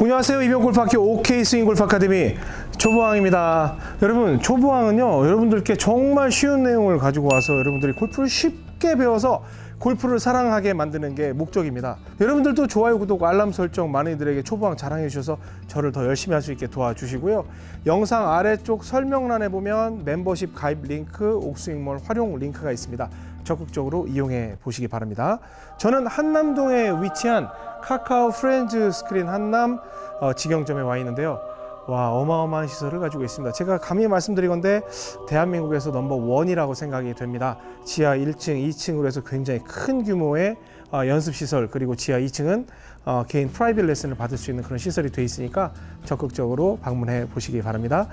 안녕하세요. 이병골프학교 OK 스윙 골프 아카데미 초보왕입니다. 여러분 초보왕은요 여러분들께 정말 쉬운 내용을 가지고 와서 여러분들이 골프를 쉽게 배워서 골프를 사랑하게 만드는 게 목적입니다. 여러분들도 좋아요 구독 알람 설정 많이들에게 초보왕 자랑해 주셔서 저를 더 열심히 할 수 있게 도와주시고요. 영상 아래쪽 설명란에 보면 멤버십 가입 링크 옥스윙몰 활용 링크가 있습니다. 적극적으로 이용해 보시기 바랍니다. 저는 한남동에 위치한 카카오 프렌즈 스크린 한남 어, 직영점에 와 있는데요. 와 어마어마한 시설을 가지고 있습니다. 제가 감히 말씀드리건데 대한민국에서 넘버 원이라고 생각이 됩니다. 지하 1층, 2층으로 해서 굉장히 큰 규모의 어, 연습 시설 그리고 지하 2층은 어, 개인 private 레슨을 받을 수 있는 그런 시설이 되어 있으니까 적극적으로 방문해 보시기 바랍니다.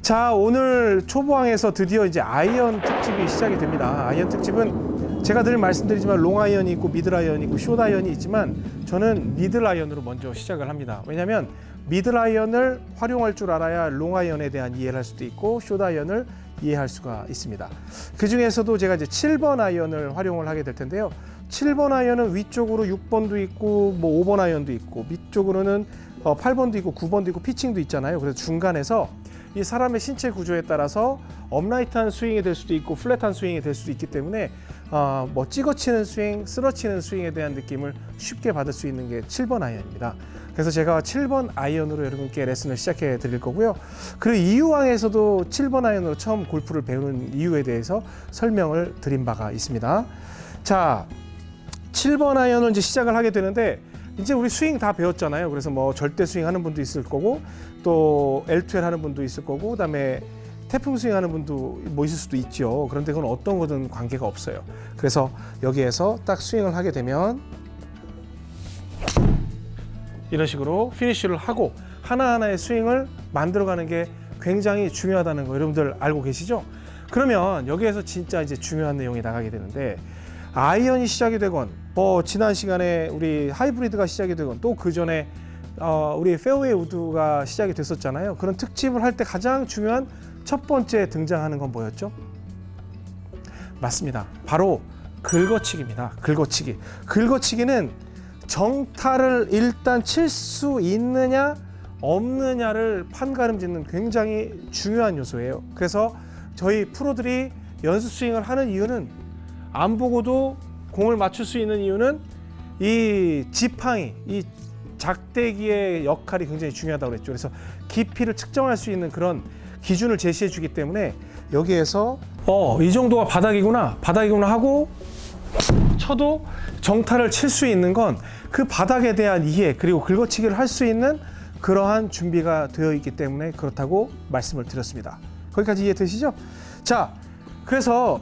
자 오늘 초보왕에서 드디어 이제 아이언 특집이 시작이 됩니다. 아이언 특집은 제가 늘 말씀드리지만 롱 아이언이 있고 미들 아이언이 있고 숏 아이언이 있지만 저는 미들 아이언으로 먼저 시작을 합니다. 왜냐하면 미들 아이언을 활용할 줄 알아야 롱 아이언에 대한 이해를 할 수도 있고 숏 아이언을 이해할 수가 있습니다. 그 중에서도 제가 이제 7번 아이언을 활용을 하게 될 텐데요. 7번 아이언은 위쪽으로 6번도 있고 뭐 5번 아이언도 있고 밑쪽으로는 8번도 어, 있고 9번도 있고 피칭도 있잖아요. 그래서 중간에서 이 사람의 신체 구조에 따라서 upright한 스윙이 될 수도 있고 flat한 스윙이 될 수도 있기 때문에 어, 뭐 찍어치는 스윙, 쓸어치는 스윙에 대한 느낌을 쉽게 받을 수 있는 게 7번 아이언입니다. 그래서 제가 7번 아이언으로 여러분께 레슨을 시작해 드릴 거고요. 그리고 이유왕에서도 7번 아이언으로 처음 골프를 배우는 이유에 대해서 설명을 드린 바가 있습니다. 자, 7번 아이언을 이제 시작을 하게 되는데 이제 우리 스윙 다 배웠잖아요. 그래서 뭐 절대 스윙 하는 분도 있을 거고 또 L2L 하는 분도 있을 거고 그다음에 태풍 스윙 하는 분도 뭐 있을 수도 있죠. 그런데 그건 어떤 거든 관계가 없어요. 그래서 여기에서 딱 스윙을 하게 되면 이런 식으로 피니쉬를 하고 하나하나의 스윙을 만들어가는 게 굉장히 중요하다는 거 여러분들 알고 계시죠? 그러면 여기에서 진짜 이제 중요한 내용이 나가게 되는데 아이언이 시작이 되건 뭐 지난 시간에 우리 하이브리드가 시작이 되건 또 그 전에 어 우리 페어웨이 우드가 시작이 됐었잖아요. 그런 특집을 할 때 가장 중요한 첫 번째 등장하는 건 뭐였죠? 맞습니다. 바로 긁어치기입니다. 긁어치기. 긁어치기는 정타를 일단 칠 수 있느냐 없느냐를 판가름 짓는 굉장히 중요한 요소예요. 그래서 저희 프로들이 연습 스윙을 하는 이유는 안 보고도 공을 맞출 수 있는 이유는 이 지팡이, 이 작대기의 역할이 굉장히 중요하다고 그랬죠. 그래서 깊이를 측정할 수 있는 그런 기준을 제시해 주기 때문에 여기에서 어, 이 정도가 바닥이구나, 바닥이구나 하고 쳐도 정타를 칠 수 있는 건 그 바닥에 대한 이해 그리고 긁어치기를 할 수 있는 그러한 준비가 되어 있기 때문에 그렇다고 말씀을 드렸습니다. 거기까지 이해되시죠? 자, 그래서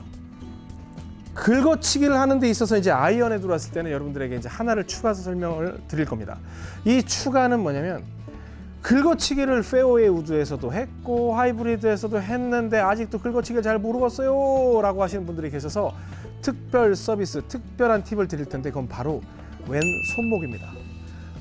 긁어치기를 하는 데 있어서 이제 아이언에 들어왔을 때는 여러분들에게 이제 하나를 추가해서 설명을 드릴 겁니다. 이 추가는 뭐냐면 긁어치기를 페어웨이 우드에서도 했고 하이브리드에서도 했는데 아직도 긁어치기를 잘 모르겠어요 라고 하시는 분들이 계셔서 특별 서비스, 특별한 팁을 드릴 텐데 그건 바로 왼 손목입니다.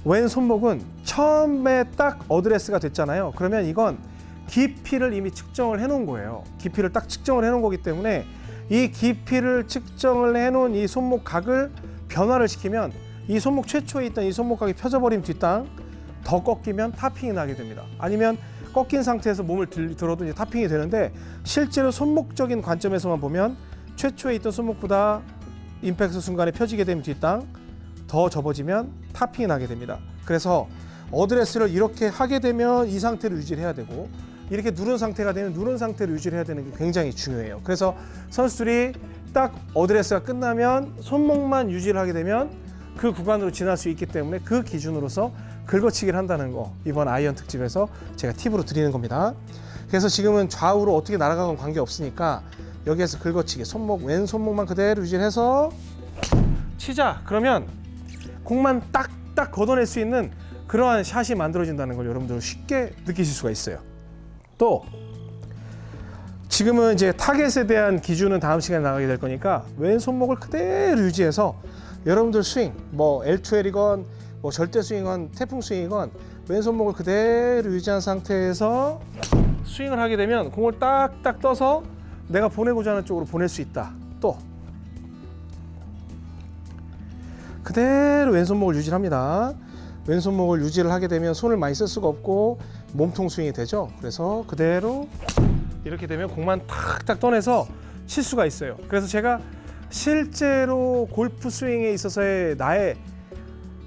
왼 손목은 처음에 딱 어드레스가 됐잖아요. 그러면 이건 깊이를 이미 측정을 해 놓은 거예요. 깊이를 딱 측정을 해 놓은 거기 때문에 이 깊이를 측정을 해놓은 이 손목각을 변화를 시키면 이 손목 최초에 있던 이 손목각이 펴져버린 뒷땅 더 꺾이면 타핑이 나게 됩니다. 아니면 꺾인 상태에서 몸을 들, 들어도 이제 타핑이 되는데 실제로 손목적인 관점에서만 보면 최초에 있던 손목보다 임팩트 순간에 펴지게 되면 뒷땅 더 접어지면 타핑이 나게 됩니다. 그래서 어드레스를 이렇게 하게 되면 이 상태를 유지해야 되고 이렇게 누른 상태가 되면 누른 상태를 유지를 해야 되는 게 굉장히 중요해요. 그래서 선수들이 딱 어드레스가 끝나면 손목만 유지를 하게 되면 그 구간으로 지날 수 있기 때문에 그 기준으로서 긁어치기를 한다는 거 이번 아이언 특집에서 제가 팁으로 드리는 겁니다. 그래서 지금은 좌우로 어떻게 날아가건 관계 없으니까 여기에서 긁어치기 손목 왼 손목만 그대로 유지해서 치자 그러면 공만 딱딱 걷어낼 수 있는 그러한 샷이 만들어진다는 걸 여러분들 쉽게 느끼실 수가 있어요. 또 지금은 이제 타겟에 대한 기준은 다음 시간에 나가게 될 거니까 왼 손목을 그대로 유지해서 여러분들 스윙 뭐 L2L이건 뭐 절대 스윙이건 태풍 스윙이건 왼 손목을 그대로 유지한 상태에서 스윙을 하게 되면 공을 딱딱 떠서 내가 보내고자 하는 쪽으로 보낼 수 있다. 또 그대로 왼손목을 유지합니다. 왼손목을 유지를 하게 되면 손을 많이 쓸 수가 없고 몸통 스윙이 되죠. 그래서 그대로 이렇게 되면 공만 탁탁 떠내서 칠 수가 있어요. 그래서 제가 실제로 골프 스윙에 있어서의 나의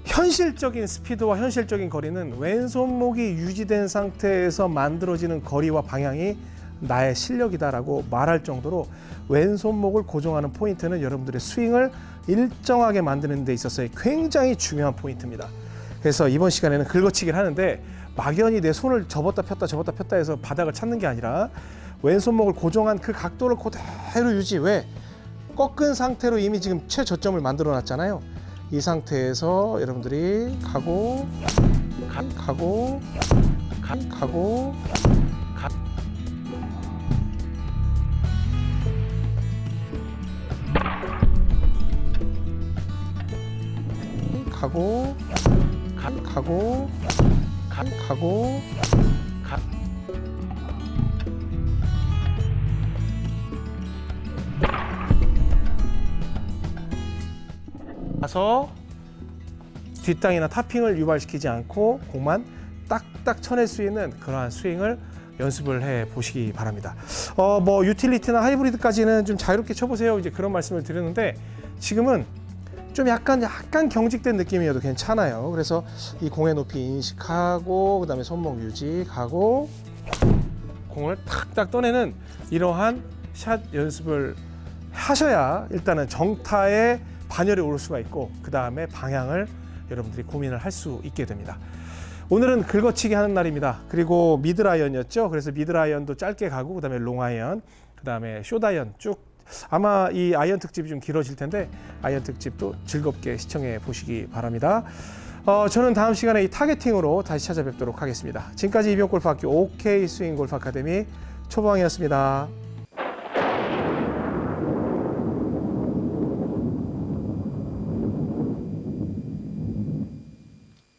현실적인 스피드와 현실적인 거리는 왼손목이 유지된 상태에서 만들어지는 거리와 방향이 나의 실력이다라고 말할 정도로 왼손목을 고정하는 포인트는 여러분들의 스윙을 일정하게 만드는 데 있어서의 굉장히 중요한 포인트입니다. 그래서 이번 시간에는 긁어치기를 하는데 막연히 내 손을 접었다 폈다 접었다 폈다 해서 바닥을 찾는 게 아니라 왼손목을 고정한 그 각도를 그대로 유지 왜 꺾은 상태로 이미 지금 최저점을 만들어 놨잖아요. 이 상태에서 여러분들이 가고 가, 가고 가, 가고 가. 가고 가, 가고 가, 가고 가. 가서 뒷땅이나 타핑을 유발시키지 않고 공만 딱딱 쳐낼 수 있는 그러한 스윙을 연습을 해 보시기 바랍니다. 어, 뭐 유틸리티나 하이브리드까지는 좀 자유롭게 쳐보세요. 이제 그런 말씀을 드렸는데 지금은 좀 약간 약간 경직된 느낌이어도 괜찮아요. 그래서 이 공의 높이 인식하고 그다음에 손목 유지하고 공을 탁탁 떠내는 이러한 샷 연습을 하셔야 일단은 정타에 반열에 오를 수가 있고 그 다음에 방향을 여러분들이 고민을 할 수 있게 됩니다. 오늘은 긁어치기 하는 날입니다. 그리고 미드아이언이었죠. 그래서 미드아이언도 짧게 가고 그 다음에 롱아이언, 그 다음에 숏아이언 쭉 아마 이 아이언 특집이 좀 길어질 텐데 아이언 특집도 즐겁게 시청해 보시기 바랍니다. 어, 저는 다음 시간에 이 타겟팅으로 다시 찾아뵙도록 하겠습니다. 지금까지 이병골프학교 OK 스윙 골프 아카데미 초보왕이었습니다.